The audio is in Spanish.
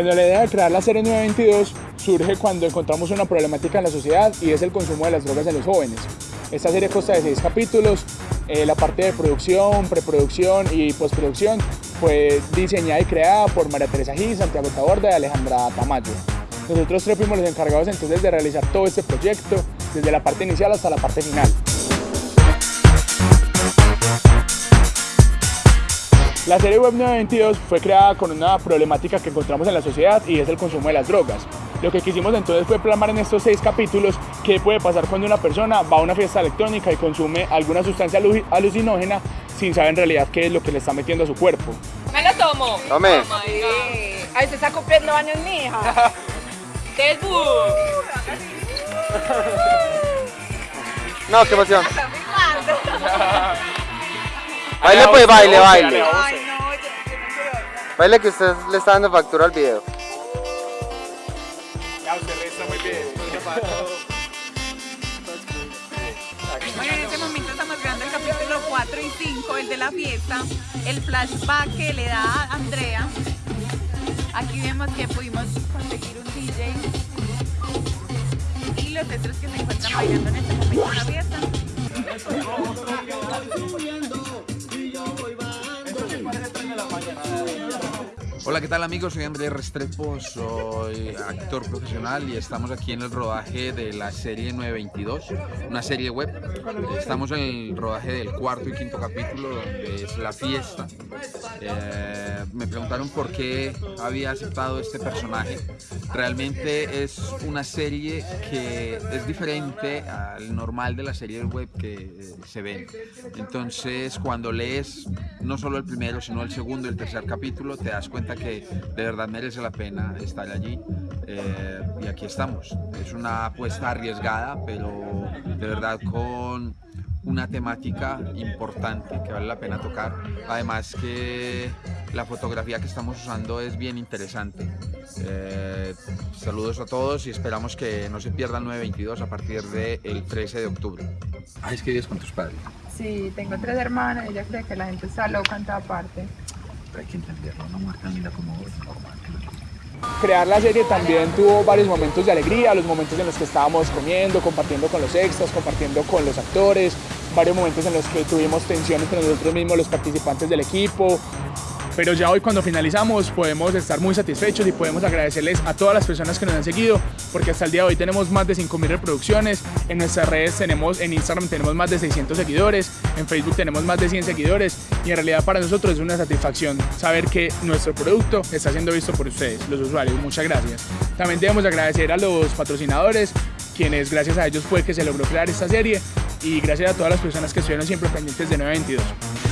Bueno, la idea de crear la serie 922 surge cuando encontramos una problemática en la sociedad y es el consumo de las drogas en los jóvenes. Esta serie consta de seis capítulos, eh, la parte de producción, preproducción y postproducción fue diseñada y creada por María Teresa Gil, Santiago Taborda y Alejandra Tamayo. Nosotros tres fuimos los encargados entonces de realizar todo este proyecto, desde la parte inicial hasta la parte final. La serie Web 922 fue creada con una problemática que encontramos en la sociedad y es el consumo de las drogas. Lo que quisimos entonces fue plasmar en estos seis capítulos qué puede pasar cuando una persona va a una fiesta electrónica y consume alguna sustancia alucinógena sin saber en realidad qué es lo que le está metiendo a su cuerpo. Me lo tomo. Tome. Ahí se está cumpliendo años mi hija. Del No, qué emoción. Baile pues, baile, baile. Baile que usted le está dando factura al video. Ya, usted resta muy bien. Bueno, en este momento estamos grabando el capítulo 4 y 5, el de la fiesta, el flashback que le da a Andrea. Aquí vemos que pudimos conseguir un DJ otros que se encuentran bailando en este momento en la fiesta. Hola, ¿qué tal amigos? Soy Andrés Restrepo, soy actor profesional y estamos aquí en el rodaje de la serie 922, una serie web. Estamos en el rodaje del cuarto y quinto capítulo, donde es la fiesta. Eh, me preguntaron por qué había aceptado este personaje. Realmente es una serie que es diferente al normal de la serie web que eh, se ven. Entonces, cuando lees no solo el primero, sino el segundo y el tercer capítulo, te das cuenta que de verdad merece la pena estar allí eh, y aquí estamos. Es una apuesta arriesgada, pero de verdad con una temática importante que vale la pena tocar. Además que la fotografía que estamos usando es bien interesante. Eh, saludos a todos y esperamos que no se pierdan 922 a partir del 13 de octubre. Ah, es que vives con tus padres. Sí, tengo tres hermanas, ella cree que la gente está loca en toda parte hay que entenderlo, una mujer tan linda como Crear la serie también tuvo varios momentos de alegría, los momentos en los que estábamos comiendo, compartiendo con los extras, compartiendo con los actores, varios momentos en los que tuvimos tensión entre nosotros mismos, los participantes del equipo, pero ya hoy cuando finalizamos podemos estar muy satisfechos y podemos agradecerles a todas las personas que nos han seguido porque hasta el día de hoy tenemos más de 5.000 reproducciones, en nuestras redes tenemos, en Instagram tenemos más de 600 seguidores, en Facebook tenemos más de 100 seguidores y en realidad para nosotros es una satisfacción saber que nuestro producto está siendo visto por ustedes, los usuarios. Muchas gracias. También debemos agradecer a los patrocinadores quienes gracias a ellos fue que se logró crear esta serie y gracias a todas las personas que estuvieron siempre pendientes de 922.